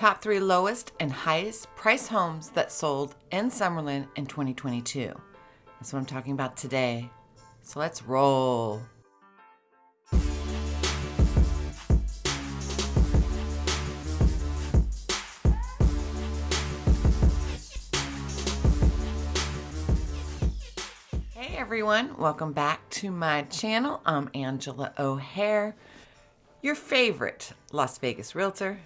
Top three lowest and highest price homes that sold in Summerlin in 2022. That's what I'm talking about today. So let's roll. Hey everyone, welcome back to my channel. I'm Angela O'Hare, your favorite Las Vegas realtor.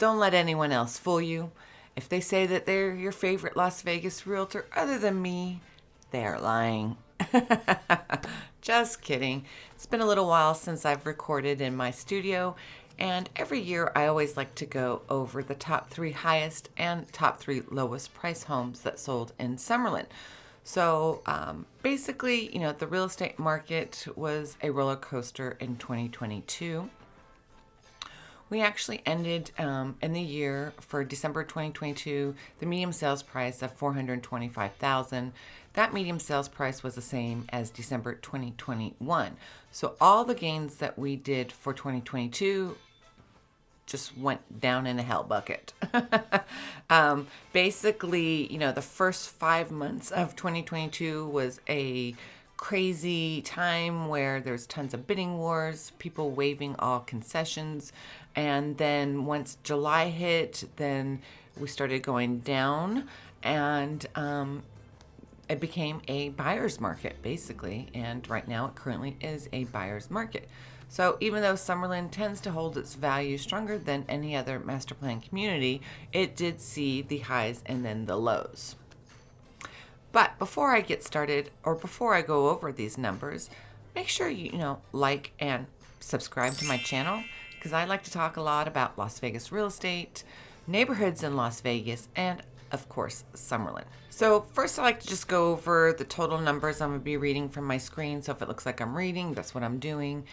Don't let anyone else fool you. If they say that they're your favorite Las Vegas realtor other than me, they are lying. Just kidding. It's been a little while since I've recorded in my studio, and every year I always like to go over the top three highest and top three lowest price homes that sold in Summerlin. So um, basically, you know, the real estate market was a roller coaster in 2022. We actually ended um, in the year for December 2022, the medium sales price of 425,000. That medium sales price was the same as December 2021. So all the gains that we did for 2022 just went down in a hell bucket. um, basically, you know, the first five months of 2022 was a crazy time where there's tons of bidding wars, people waiving all concessions. And then once July hit, then we started going down and um, it became a buyer's market basically. And right now it currently is a buyer's market. So even though Summerlin tends to hold its value stronger than any other master plan community, it did see the highs and then the lows. But before I get started or before I go over these numbers, make sure you, you know, like and subscribe to my channel because I like to talk a lot about Las Vegas real estate, neighborhoods in Las Vegas, and of course, Summerlin. So first I like to just go over the total numbers I'm to be reading from my screen. So if it looks like I'm reading, that's what I'm doing.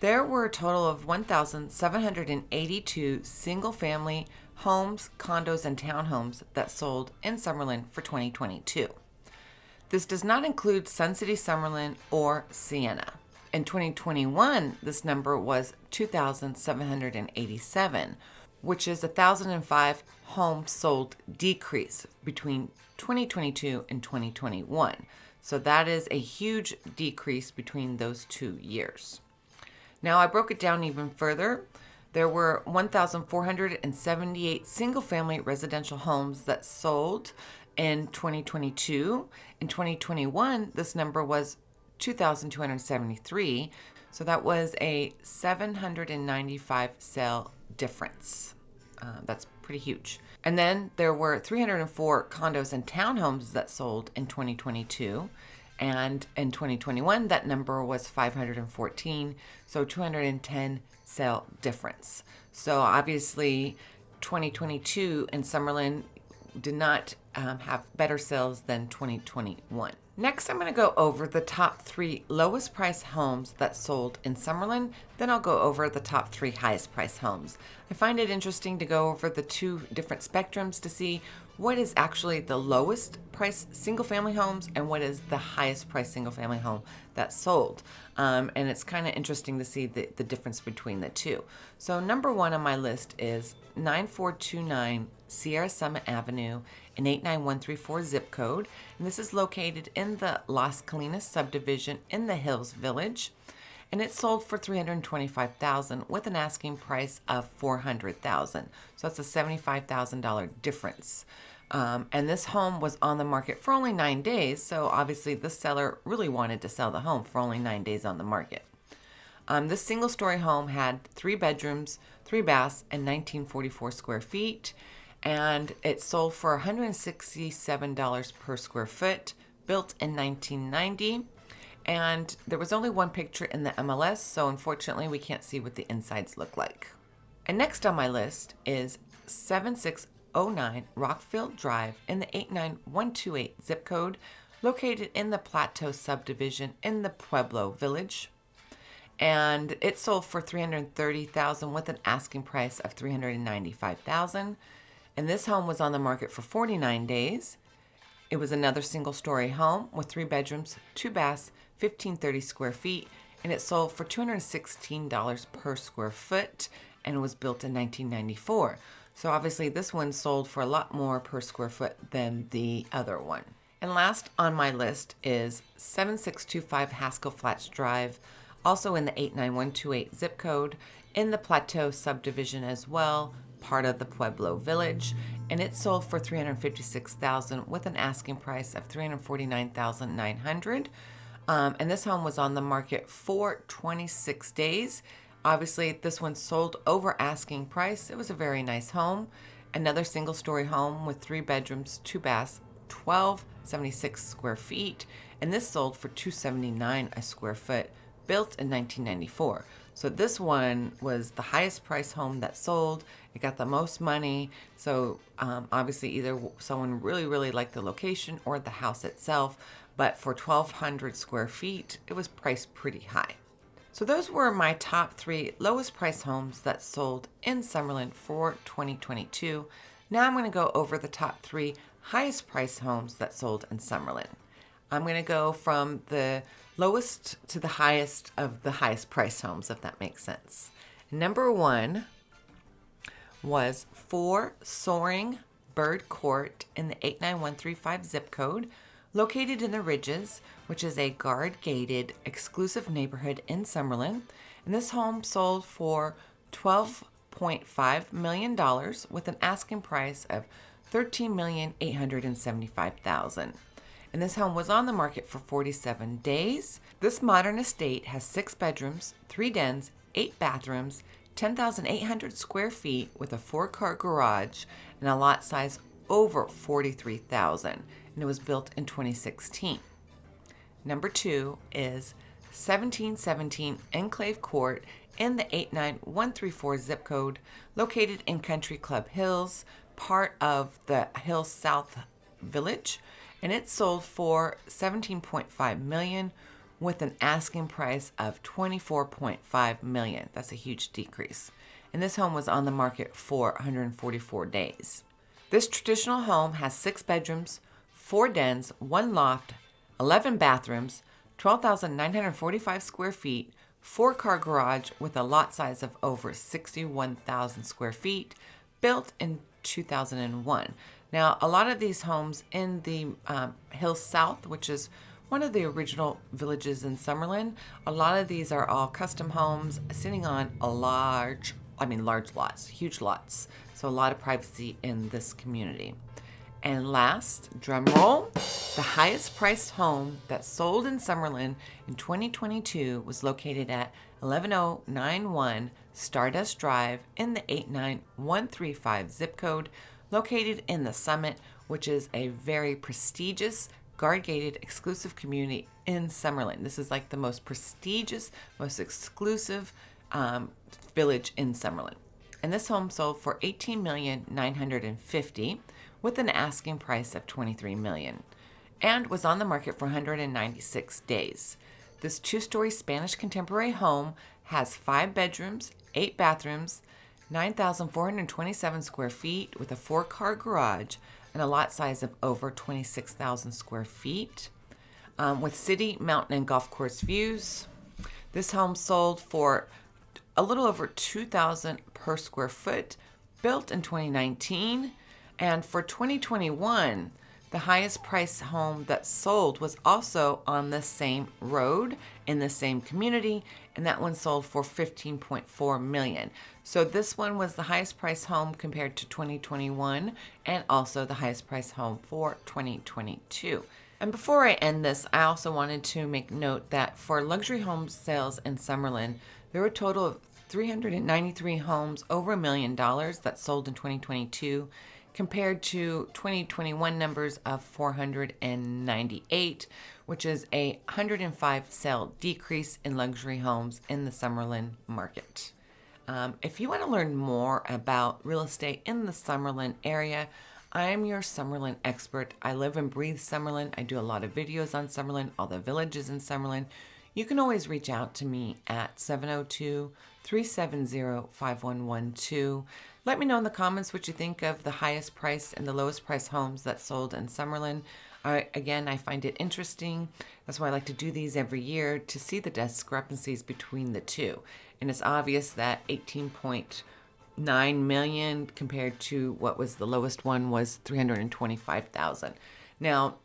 There were a total of 1,782 single family homes, condos, and townhomes that sold in Summerlin for 2022. This does not include Sun City Summerlin or Siena. In 2021, this number was 2,787, which is a 1,005 homes sold decrease between 2022 and 2021. So that is a huge decrease between those two years. Now I broke it down even further. There were 1,478 single family residential homes that sold in 2022. In 2021, this number was 2,273. So that was a 795 sale difference. Uh, that's pretty huge. And then there were 304 condos and townhomes that sold in 2022. And in 2021, that number was 514, so 210 sale difference. So obviously, 2022 in Summerlin did not um, have better sales than 2021. Next, I'm going to go over the top three lowest price homes that sold in Summerlin. Then I'll go over the top three highest price homes. I find it interesting to go over the two different spectrums to see what is actually the lowest price single family homes and what is the highest price single family home that sold. Um, and it's kind of interesting to see the, the difference between the two. So number one on my list is 9429 Sierra Summit Avenue in 89134 zip code. And this is located in the Las Colinas subdivision in the Hills Village. And it sold for 325000 with an asking price of 400000 So that's a $75,000 difference. Um, and this home was on the market for only nine days, so obviously the seller really wanted to sell the home for only nine days on the market. Um, this single story home had three bedrooms, three baths, and 1944 square feet and it sold for $167 per square foot, built in 1990. And there was only one picture in the MLS, so unfortunately we can't see what the insides look like. And next on my list is 7609 Rockfield Drive in the 89128 zip code, located in the Plateau subdivision in the Pueblo Village. And it sold for 330,000 with an asking price of 395,000. And this home was on the market for 49 days. It was another single story home with three bedrooms, two baths, 1530 square feet, and it sold for $216 per square foot and was built in 1994. So obviously this one sold for a lot more per square foot than the other one. And last on my list is 7625 Haskell Flats Drive, also in the 89128 zip code, in the Plateau subdivision as well, part of the Pueblo Village, and it sold for 356,000 with an asking price of 349,900. Um, and this home was on the market for 26 days. Obviously, this one sold over asking price. It was a very nice home. Another single story home with three bedrooms, two baths, 1276 square feet. And this sold for 279 a square foot, built in 1994. So this one was the highest price home that sold. It got the most money. So um, obviously either someone really, really liked the location or the house itself. But for 1,200 square feet, it was priced pretty high. So those were my top three lowest price homes that sold in Summerlin for 2022. Now I'm going to go over the top three highest price homes that sold in Summerlin. I'm going to go from the lowest to the highest of the highest price homes, if that makes sense. Number one was four Soaring Bird Court in the 89135 zip code, located in the Ridges, which is a guard gated exclusive neighborhood in Summerlin. And this home sold for $12.5 million with an asking price of $13,875,000 and this home was on the market for 47 days. This modern estate has six bedrooms, three dens, eight bathrooms, 10,800 square feet with a four car garage and a lot size over 43,000 and it was built in 2016. Number two is 1717 Enclave Court in the 89134 zip code located in Country Club Hills, part of the Hills South Village and it sold for 17.5 million with an asking price of 24.5 million. That's a huge decrease. And this home was on the market for 144 days. This traditional home has six bedrooms, four dens, one loft, 11 bathrooms, 12,945 square feet, four car garage with a lot size of over 61,000 square feet, built in 2001. Now, a lot of these homes in the um, Hills South, which is one of the original villages in Summerlin, a lot of these are all custom homes sitting on a large, I mean, large lots, huge lots. So, a lot of privacy in this community. And last, drum roll, the highest priced home that sold in Summerlin in 2022 was located at 11091 Stardust Drive in the 89135 zip code, located in the Summit, which is a very prestigious guard gated exclusive community in Summerlin. This is like the most prestigious, most exclusive um, village in Summerlin. And this home sold for 18,950 with an asking price of 23 million and was on the market for 196 days. This two-story Spanish contemporary home has 5 bedrooms, 8 bathrooms, 9,427 square feet with a four car garage and a lot size of over 26,000 square feet. Um, with city, mountain, and golf course views. This home sold for a little over 2,000 per square foot, built in 2019. And for 2021, the highest price home that sold was also on the same road in the same community, and that one sold for 15.4 million. So this one was the highest price home compared to 2021 and also the highest price home for 2022. And before I end this, I also wanted to make note that for luxury home sales in Summerlin, there were a total of 393 homes over a million dollars that sold in 2022 compared to 2021 numbers of 498, which is a 105 sale decrease in luxury homes in the Summerlin market. Um, if you want to learn more about real estate in the Summerlin area, I'm your Summerlin expert. I live and breathe Summerlin. I do a lot of videos on Summerlin, all the villages in Summerlin. You can always reach out to me at 702 370 5112. Let me know in the comments what you think of the highest price and the lowest price homes that sold in Summerlin. I, again, I find it interesting. That's why I like to do these every year to see the discrepancies between the two. And it's obvious that 18.9 million compared to what was the lowest one was 325,000. Now,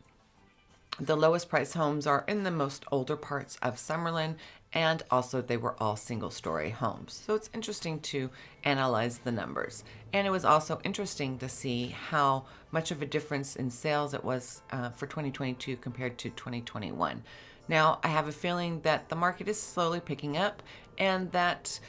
the lowest price homes are in the most older parts of Summerlin and also they were all single story homes. So it's interesting to analyze the numbers. And it was also interesting to see how much of a difference in sales it was uh, for 2022 compared to 2021. Now, I have a feeling that the market is slowly picking up and that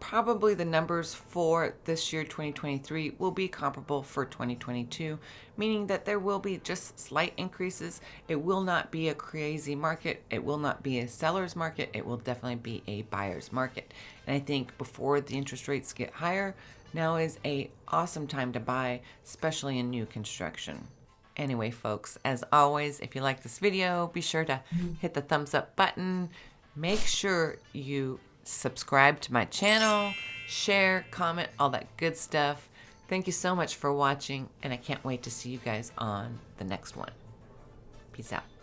probably the numbers for this year 2023 will be comparable for 2022 meaning that there will be just slight increases. It will not be a crazy market. It will not be a seller's market. It will definitely be a buyer's market. And i think before the interest rates get higher now is a awesome time to buy especially in new construction. Anyway folks as always if you like this video be sure to mm-hmm. hit the thumbs up button. Make sure you subscribe to my channel, share, comment, all that good stuff. Thank you so much for watching, and I can't wait to see you guys on the next one. Peace out.